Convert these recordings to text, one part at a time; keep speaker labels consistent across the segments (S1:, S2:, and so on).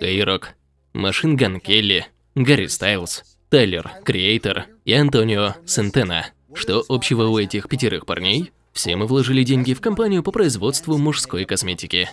S1: A-Rock, Машин Ган Келли, Гарри Стайлз, Тайлер, Креатор и Антонио Сентена. Что общего у этих пятерых парней? Все мы вложили деньги в компанию по производству мужской косметики.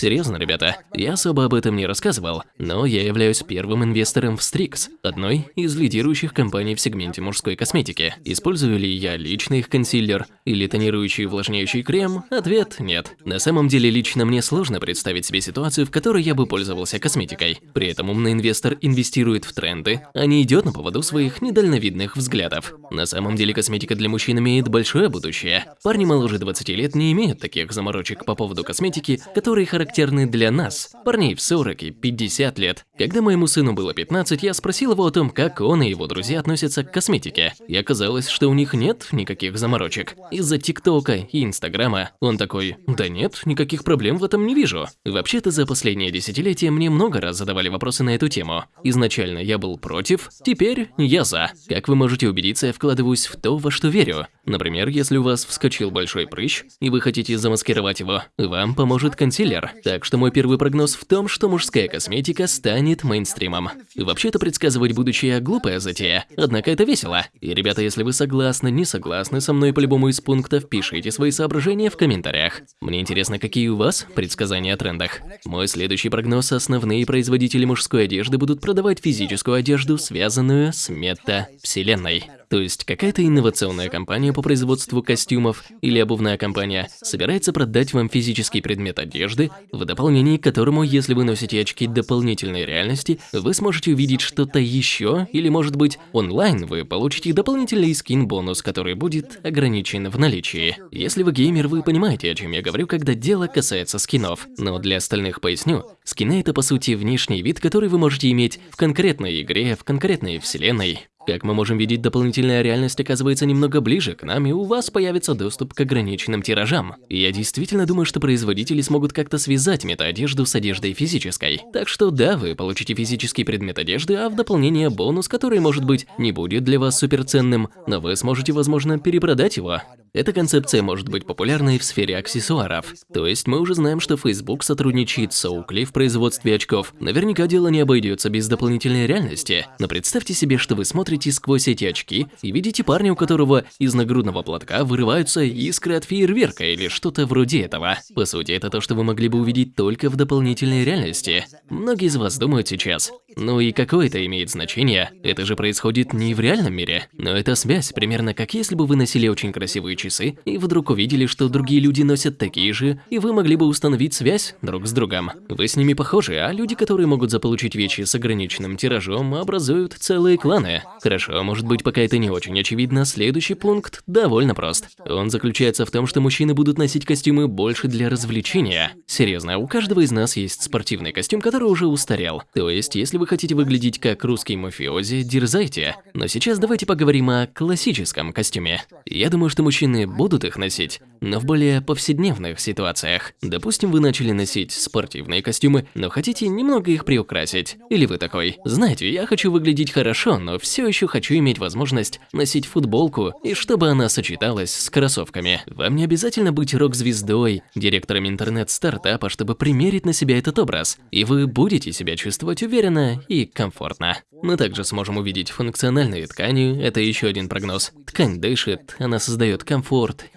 S1: Серьезно, ребята, я особо об этом не рассказывал, но я являюсь первым инвестором в Strix, одной из лидирующих компаний в сегменте мужской косметики. Использую ли я лично их консилер или тонирующий увлажняющий крем? Ответ – нет. На самом деле, лично мне сложно представить себе ситуацию, в которой я бы пользовался косметикой. При этом умный инвестор инвестирует в тренды, а не идет на поводу своих недальновидных взглядов. На самом деле, косметика для мужчин имеет большое будущее. Парни моложе 20 лет не имеют таких заморочек по поводу косметики, которые характеризуют характерны для нас, парней в 40 и 50 лет. Когда моему сыну было 15, я спросил его о том, как он и его друзья относятся к косметике. И оказалось, что у них нет никаких заморочек. Из-за ТикТока и Инстаграма он такой, да нет, никаких проблем в этом не вижу. Вообще-то за последнее десятилетие мне много раз задавали вопросы на эту тему. Изначально я был против, теперь я за. Как вы можете убедиться, я вкладываюсь в то, во что верю. Например, если у вас вскочил большой прыщ, и вы хотите замаскировать его, вам поможет консилер. Так что мой первый прогноз в том, что мужская косметика станет мейнстримом. Вообще-то предсказывать будущее глупая затея, однако это весело. И, ребята, если вы согласны, не согласны со мной по любому из пунктов, пишите свои соображения в комментариях. Мне интересно, какие у вас предсказания о трендах. Мой следующий прогноз – основные производители мужской одежды будут продавать физическую одежду, связанную с мета-вселенной. То есть какая-то инновационная компания по производству костюмов или обувная компания собирается продать вам физический предмет одежды, в дополнение к которому, если вы носите очки дополнительной реальности, вы сможете увидеть что-то еще, или может быть онлайн вы получите дополнительный скин-бонус, который будет ограничен в наличии. Если вы геймер, вы понимаете, о чем я говорю, когда дело касается скинов. Но для остальных поясню, скины это по сути внешний вид, который вы можете иметь в конкретной игре, в конкретной вселенной. Как мы можем видеть, дополнительная реальность оказывается немного ближе к нам, и у вас появится доступ к ограниченным тиражам. И я действительно думаю, что производители смогут как-то связать мета-одежду с одеждой физической. Так что да, вы получите физический предмет одежды, а в дополнение бонус, который, может быть, не будет для вас суперценным, но вы сможете, возможно, перепродать его. Эта концепция может быть популярной в сфере аксессуаров. То есть мы уже знаем, что Facebook сотрудничает с Oakley в производстве очков. Наверняка дело не обойдется без дополнительной реальности. Но представьте себе, что вы смотрите сквозь эти очки и видите парня, у которого из нагрудного платка вырываются искры от фейерверка или что-то вроде этого. По сути, это то, что вы могли бы увидеть только в дополнительной реальности. Многие из вас думают сейчас, ну и какое это имеет значение? Это же происходит не в реальном мире. Но это связь, примерно как если бы вы носили очень красивые часы, и вдруг увидели, что другие люди носят такие же, и вы могли бы установить связь друг с другом. Вы с ними похожи, а люди, которые могут заполучить вещи с ограниченным тиражом, образуют целые кланы. Хорошо, может быть, пока это не очень очевидно, следующий пункт довольно прост. Он заключается в том, что мужчины будут носить костюмы больше для развлечения. Серьезно, у каждого из нас есть спортивный костюм, который уже устарел. То есть, если вы хотите выглядеть как русский мафиози, дерзайте. Но сейчас давайте поговорим о классическом костюме. Я думаю, что мужчины будут их носить, но в более повседневных ситуациях. Допустим, вы начали носить спортивные костюмы, но хотите немного их приукрасить. Или вы такой, знаете, я хочу выглядеть хорошо, но все еще хочу иметь возможность носить футболку, и чтобы она сочеталась с кроссовками. Вам не обязательно быть рок-звездой, директором интернет-стартапа, чтобы примерить на себя этот образ. И вы будете себя чувствовать уверенно и комфортно. Мы также сможем увидеть функциональные ткани, это еще один прогноз. Ткань дышит, она создает комфорт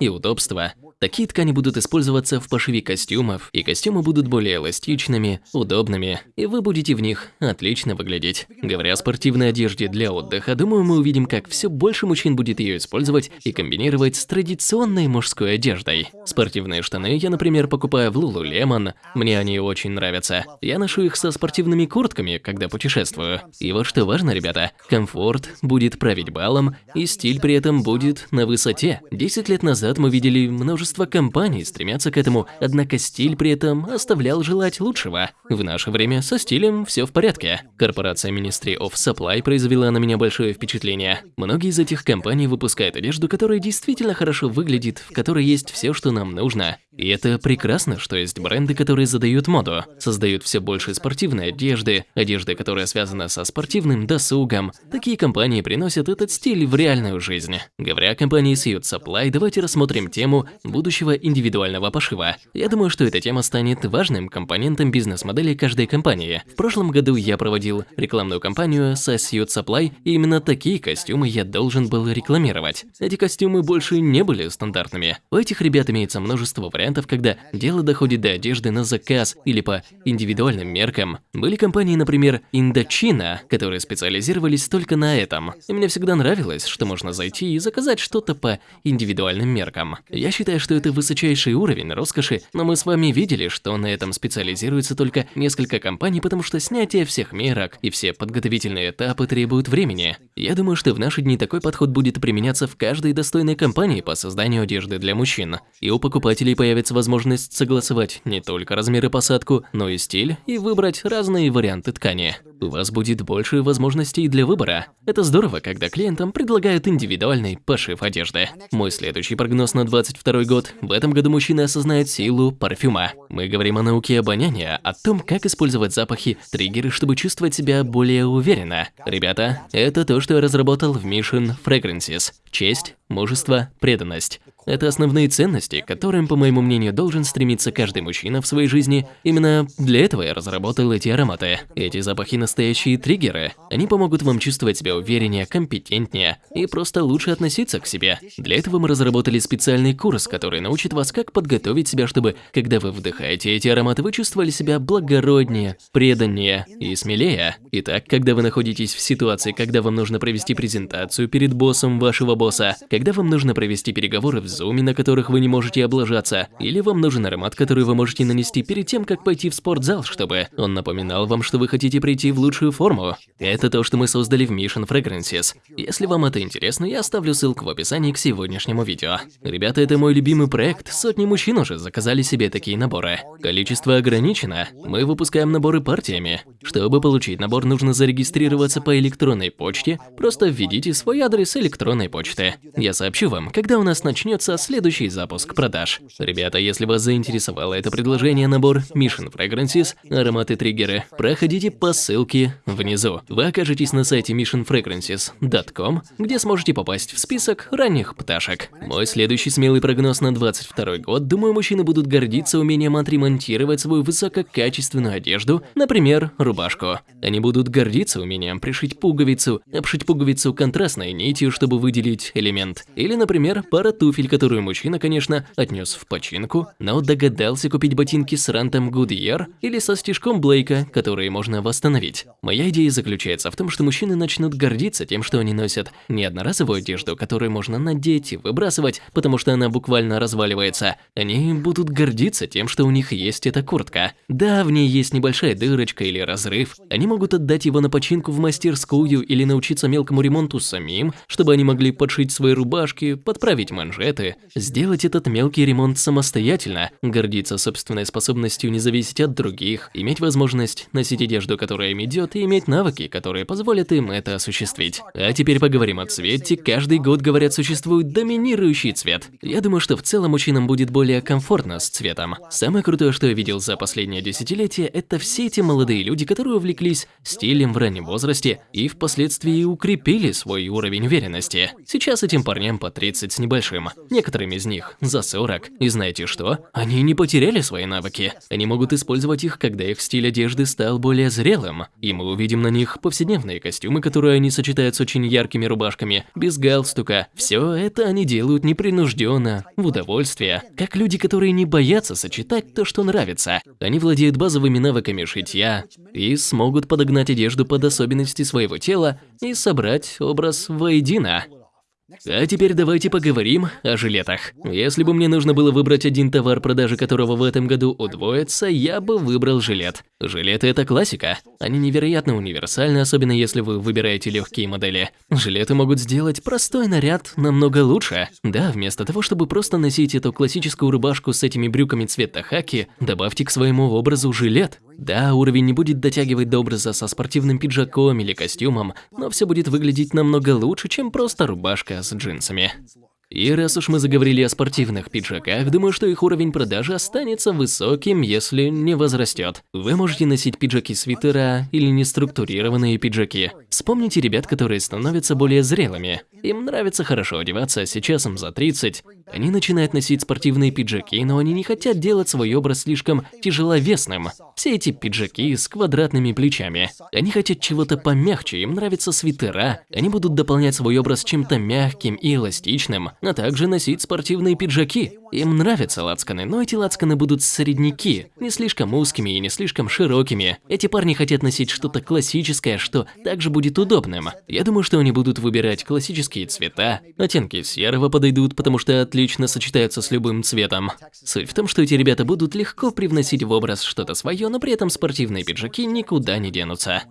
S1: и удобство. Такие ткани будут использоваться в пошиве костюмов, и костюмы будут более эластичными, удобными, и вы будете в них отлично выглядеть. Говоря о спортивной одежде для отдыха, думаю, мы увидим, как все больше мужчин будет ее использовать и комбинировать с традиционной мужской одеждой. Спортивные штаны я, например, покупаю в Lululemon, мне они очень нравятся. Я ношу их со спортивными куртками, когда путешествую. И вот что важно, ребята, комфорт будет править балом, и стиль при этом будет на высоте. 10 лет назад мы видели множество Множество компаний стремятся к этому, однако стиль при этом оставлял желать лучшего. В наше время со стилем все в порядке. Корпорация Ministry of Supply произвела на меня большое впечатление. Многие из этих компаний выпускают одежду, которая действительно хорошо выглядит, в которой есть все, что нам нужно. И это прекрасно, что есть бренды, которые задают моду, создают все больше спортивной одежды, одежды, которая связана со спортивным досугом. Такие компании приносят этот стиль в реальную жизнь. Говоря о компании Suit Supply, давайте рассмотрим тему будущего индивидуального пошива. Я думаю, что эта тема станет важным компонентом бизнес-модели каждой компании. В прошлом году я проводил рекламную кампанию со Suit Supply, и именно такие костюмы я должен был рекламировать. Эти костюмы больше не были стандартными. У этих ребят имеется множество вариантов, когда дело доходит до одежды на заказ или по индивидуальным меркам. Были компании, например, Indochina, которые специализировались только на этом. И мне всегда нравилось, что можно зайти и заказать что-то по индивидуальным меркам. Я считаю, что это высочайший уровень роскоши, но мы с вами видели, что на этом специализируется только несколько компаний, потому что снятие всех мерок и все подготовительные этапы требуют времени. Я думаю, что в наши дни такой подход будет применяться в каждой достойной компании по созданию одежды для мужчин. И у покупателей появится возможность согласовать не только размеры посадку, но и стиль, и выбрать разные варианты ткани. У вас будет больше возможностей для выбора. Это здорово, когда клиентам предлагают индивидуальный пошив одежды. Мой следующий прогноз на 22 год. В этом году мужчины осознают силу парфюма. Мы говорим о науке обоняния, о том, как использовать запахи, триггеры, чтобы чувствовать себя более уверенно. Ребята, это то, что я разработал в Mission Fragrances. Честь, мужество, преданность. Это основные ценности, к которым, по моему мнению, должен стремиться каждый мужчина в своей жизни. Именно для этого я разработал эти ароматы. Эти запахи настоящие триггеры. Они помогут вам чувствовать себя увереннее, компетентнее и просто лучше относиться к себе. Для этого мы разработали специальный курс, который научит вас, как подготовить себя, чтобы, когда вы вдыхаете эти ароматы, вы чувствовали себя благороднее, преданнее и смелее. Итак, когда вы находитесь в ситуации, когда вам нужно провести презентацию перед боссом вашего босса, когда вам нужно провести переговоры в зуме, на которых вы не можете облажаться, или вам нужен аромат, который вы можете нанести перед тем, как пойти в спортзал, чтобы он напоминал вам, что вы хотите прийти в лучшую форму. Это то, что мы создали в Mission Fragrances. Если вам это интересно, я оставлю ссылку в описании к сегодняшнему видео. Ребята, это мой любимый проект, сотни мужчин уже заказали себе такие наборы. Количество ограничено, мы выпускаем наборы партиями. Чтобы получить набор, нужно зарегистрироваться по электронной почте, просто введите свой адрес электронной почты. Я сообщу вам, когда у нас начнется начнется следующий запуск продаж. Ребята, если вас заинтересовало это предложение, набор Mission Fragrances, ароматы триггеры, проходите по ссылке внизу. Вы окажетесь на сайте missionfragrances.com, где сможете попасть в список ранних пташек. Мой следующий смелый прогноз на 22 год, думаю, мужчины будут гордиться умением отремонтировать свою высококачественную одежду, например, рубашку. Они будут гордиться умением пришить пуговицу, обшить пуговицу контрастной нитью, чтобы выделить элемент. Или, например, пара туфель, которую мужчина, конечно, отнес в починку, но догадался купить ботинки с рантом Goodyear или со стежком Блейка, которые можно восстановить. Моя идея заключается в том, что мужчины начнут гордиться тем, что они носят не одноразовую одежду, которую можно надеть и выбрасывать, потому что она буквально разваливается. Они будут гордиться тем, что у них есть эта куртка. Да, в ней есть небольшая дырочка или разрыв. Они могут отдать его на починку в мастерскую или научиться мелкому ремонту самим, чтобы они могли подшить свои рубашки, подправить манжеты, работы, сделать этот мелкий ремонт самостоятельно, гордиться собственной способностью не зависеть от других, иметь возможность носить одежду, которая им идет, и иметь навыки, которые позволят им это осуществить. А теперь поговорим о цвете. Каждый год, говорят, существует доминирующий цвет. Я думаю, что в целом мужчинам будет более комфортно с цветом. Самое крутое, что я видел за последнее десятилетие, это все эти молодые люди, которые увлеклись стилем в раннем возрасте и впоследствии укрепили свой уровень уверенности. Сейчас этим парням по 30 с небольшим. Некоторым из них за 40. И знаете что? Они не потеряли свои навыки. Они могут использовать их, когда их стиль одежды стал более зрелым. И мы увидим на них повседневные костюмы, которые они сочетают с очень яркими рубашками, без галстука. Все это они делают непринужденно, в удовольствие. Как люди, которые не боятся сочетать то, что нравится. Они владеют базовыми навыками шитья и смогут подогнать одежду под особенности своего тела и собрать образ воедино. А теперь давайте поговорим о жилетах. Если бы мне нужно было выбрать один товар, продажи которого в этом году удвоится, я бы выбрал жилет. Жилеты – это классика. Они невероятно универсальны, особенно если вы выбираете легкие модели. Жилеты могут сделать простой наряд намного лучше. Да, вместо того, чтобы просто носить эту классическую рубашку с этими брюками цвета хаки, добавьте к своему образу жилет. Да, уровень не будет дотягивать до образа со спортивным пиджаком или костюмом, но все будет выглядеть намного лучше, чем просто рубашка с джинсами. И раз уж мы заговорили о спортивных пиджаках, думаю, что их уровень продажи останется высоким, если не возрастет. Вы можете носить пиджаки-свитера или неструктурированные пиджаки. Вспомните ребят, которые становятся более зрелыми. Им нравится хорошо одеваться, сейчас им за 30. Они начинают носить спортивные пиджаки, но они не хотят делать свой образ слишком тяжеловесным. Все эти пиджаки с квадратными плечами. Они хотят чего-то помягче, им нравятся свитера. Они будут дополнять свой образ чем-то мягким и эластичным, а также носить спортивные пиджаки. Им нравятся лацканы, но эти лацканы будут средники, не слишком узкими и не слишком широкими. Эти парни хотят носить что-то классическое, что также будет удобным. Я думаю, что они будут выбирать классические цвета. Оттенки серого подойдут, потому что отлично сочетаются с любым цветом. Суть в том, что эти ребята будут легко привносить в образ что-то свое, но при этом спортивные пиджаки никуда не денутся.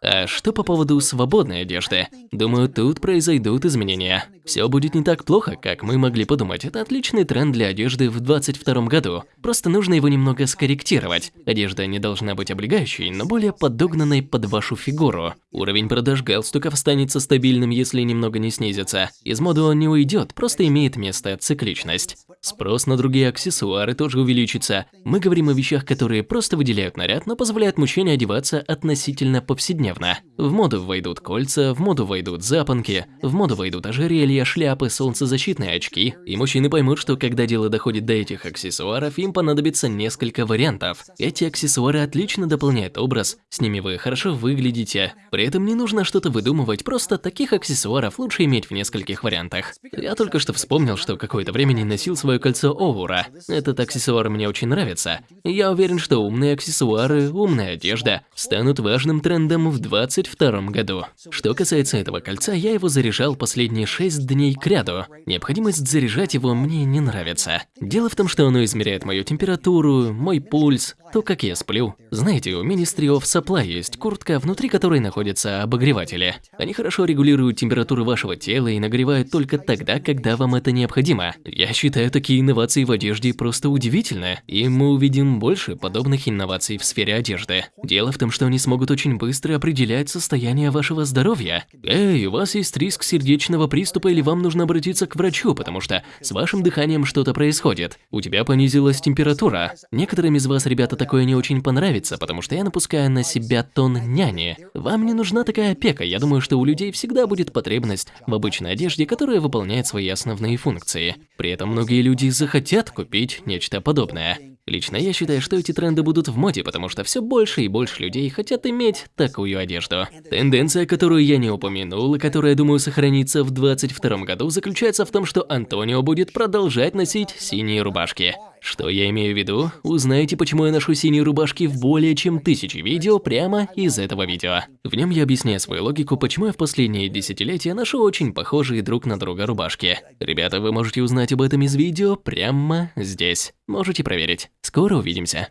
S1: А что по поводу свободной одежды? Думаю, тут произойдут изменения. Все будет не так плохо, как мы могли подумать. Это отличный тренд для одежды в 2022 году. Просто нужно его немного скорректировать. Одежда не должна быть облегающей, но более подогнанной под вашу фигуру. Уровень продаж галстуков останется стабильным, если немного не снизится. Из моды он не уйдет, просто имеет место цикличность. Спрос на другие аксессуары тоже увеличится. Мы говорим о вещах, которые просто выделяют наряд, но позволяют мужчине одеваться относительно повседневно. В моду войдут кольца, в моду войдут запонки, в моду войдут ожерелья, шляпы, солнцезащитные очки. И мужчины поймут, что когда дело доходит до этих аксессуаров, им понадобится несколько вариантов. Эти аксессуары отлично дополняют образ, с ними вы хорошо выглядите. При этом не нужно что-то выдумывать, просто таких аксессуаров лучше иметь в нескольких вариантах. Я только что вспомнил, что какое-то время не носил свое кольцо Оура. Этот аксессуар мне очень нравится. Я уверен, что умные аксессуары, умная одежда станут важным трендом в 2022 году. Что касается этого кольца, я его заряжал последние 6 дней кряду. Необходимость заряжать его мне не нравится. Дело в том, что оно измеряет мою температуру, мой пульс, то, как я сплю. Знаете, у Ministry of Supply есть куртка, внутри которой находятся обогреватели. Они хорошо регулируют температуру вашего тела и нагревают только тогда, когда вам это необходимо. Я считаю такие инновации в одежде просто удивительны, и мы увидим больше подобных инноваций в сфере одежды. Дело в том, что они смогут очень быстро определять состояние вашего здоровья. Эй, у вас есть риск сердечного приступа или вам нужно обратиться к врачу, потому что с вашим дыханием что-то происходит. У тебя понизилась температура. Некоторым из вас, ребята, такое не очень понравится, потому что я напускаю на себя тон няни. Вам не нужна такая опека, я думаю, что у людей всегда будет потребность в обычной одежде, которая выполняет свои основные функции. При этом многие люди захотят купить нечто подобное. Лично я считаю, что эти тренды будут в моде, потому что все больше и больше людей хотят иметь такую одежду. Тенденция, которую я не упомянул и которая, думаю, сохранится в 2022 году, заключается в том, что Антонио будет продолжать носить синие рубашки. Что я имею в виду? Узнаете, почему я ношу синие рубашки в более чем тысячи видео прямо из этого видео. В нем я объясняю свою логику, почему я в последние десятилетия ношу очень похожие друг на друга рубашки. Ребята, вы можете узнать об этом из видео прямо здесь. Можете проверить. Скоро увидимся.